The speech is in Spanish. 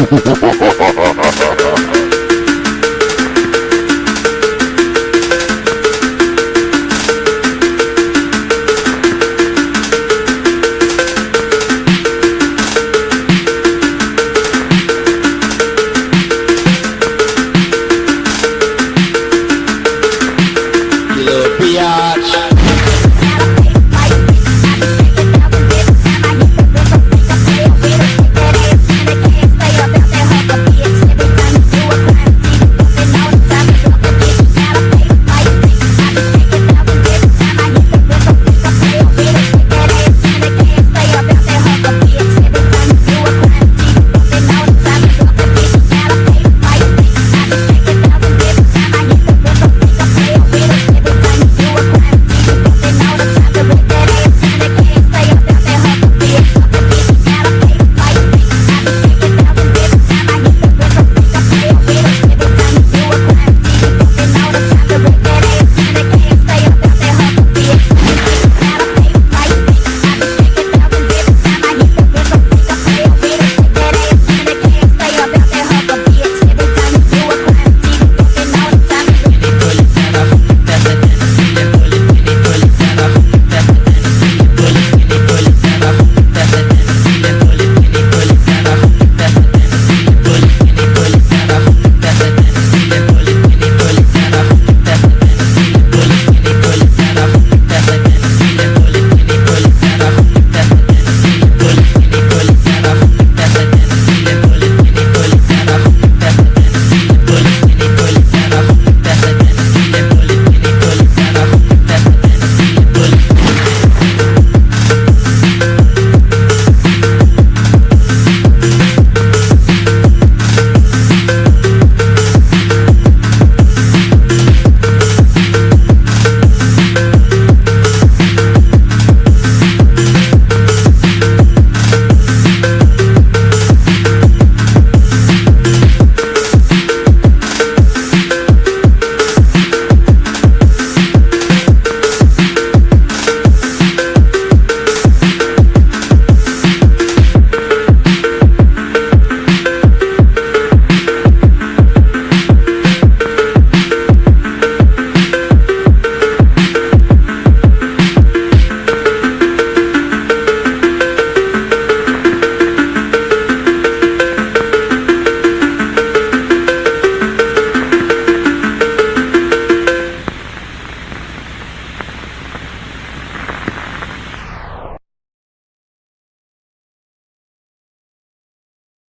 Ha ha ha!